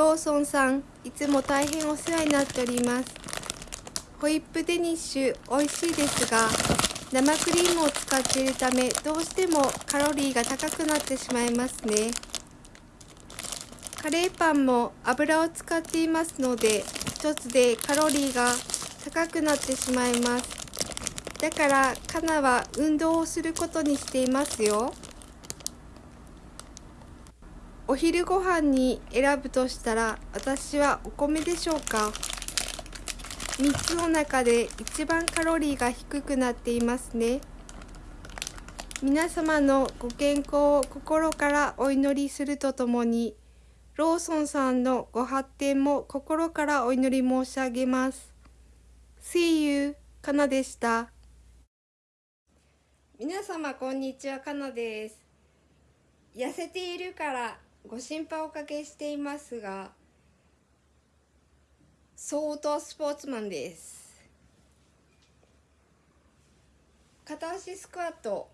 ローソンさんいつも大変お世話になっております。ホイップデニッシュ美味しいですが生クリームを使っているためどうしてもカロリーが高くなってしまいますね。カレーパンも油を使っていますので一つでカロリーが高くなってしまいます。だからカナは運動をすることにしていますよ。お昼ご飯に選ぶとしたら私はお米でしょうか？3つの中で一番カロリーが低くなっていますね。皆様のご健康を心からお祈りするとともにローソンさんのご発展も心からお祈り申し上げます。See you かなでした。皆様こんにちはかなです。痩せているからご心配おかけしていますが相当スポーツマンです。片足スクワット。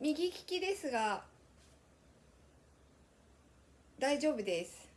右利きですが大丈夫です。